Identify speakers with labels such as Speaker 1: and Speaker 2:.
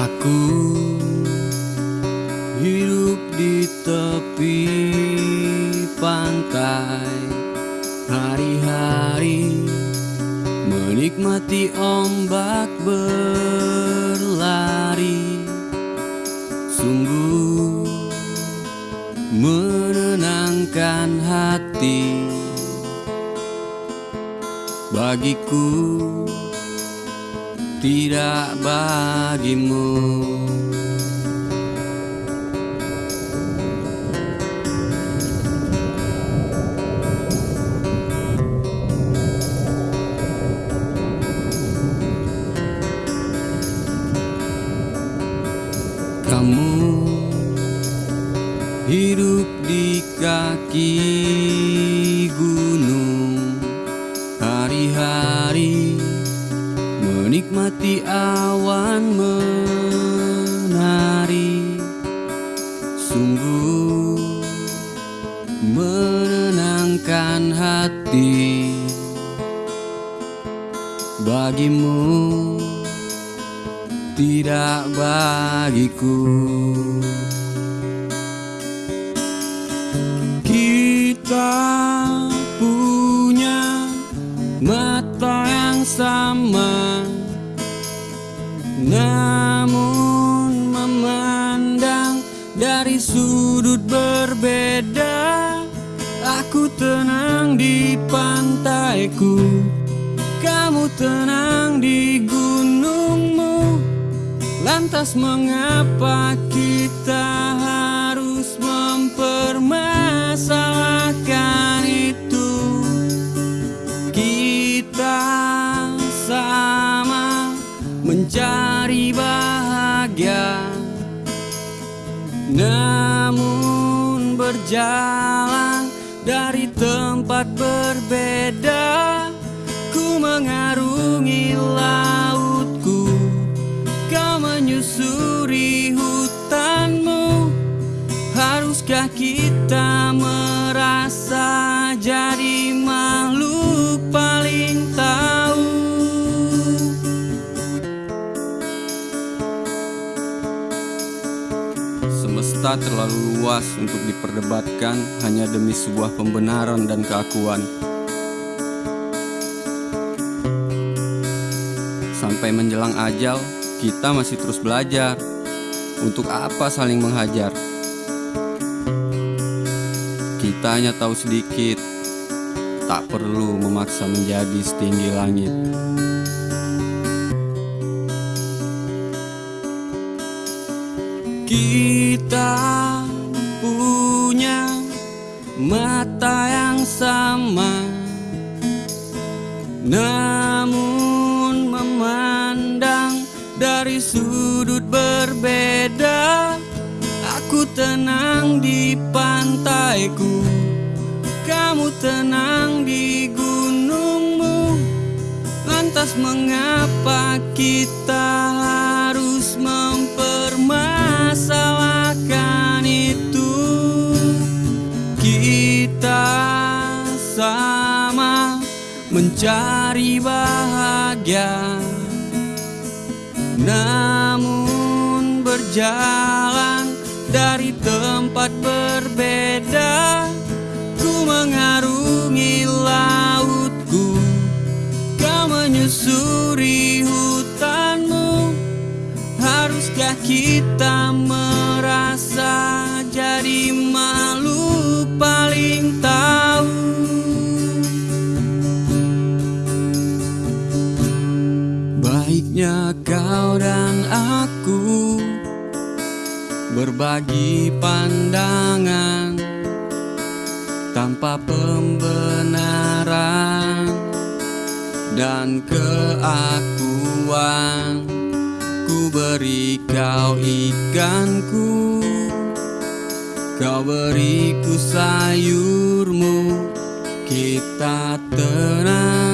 Speaker 1: Aku hidup di tepi pantai Hari-hari menikmati ombak berlari. Sungguh menenangkan hati Bagiku tidak bagimu. Kamu hidup di kaki menikmati awan menari. Sungguh menenangkan hati. Bagimu tidak bagiku. Kita punya mata yang sama Namun memandang dari sudut berbeda Aku tenang di pantaiku. Kamu tenang di gunungmu Lantas mengapa kita harus mempermasalahkan itu? Kita sama mencari bahagia. Namun berjalan dari tempat berbeda Ku mengarungi lautku. Kau menyusuri hutanmu Haruskah kita Semesta terlalu luas untuk diperdebatkan hanya demi sebuah pembenaran dan keakuan Sampai menjelang ajal, kita masih terus belajar. Untuk apa saling menghajar? Kita hanya tahu sedikit, tak perlu memaksa menjadi setinggi langit. Kita punya mata yang sama, namun memandang dari sudut berbeda. Aku tenang di pantaiku, kamu tenang di gunungmu. Lantas mengapa kita mencari bahagia. Namun berjalan dari tempat berbeda Ku mengarungi lautku. Kau menyusuri hutanmu Haruskah kita merasa jadi aku Berbagi pandangan Tanpa pembenaran Dan keakuan. Ku beri kau ikanku Kau beriku sayurmu. Kita tenang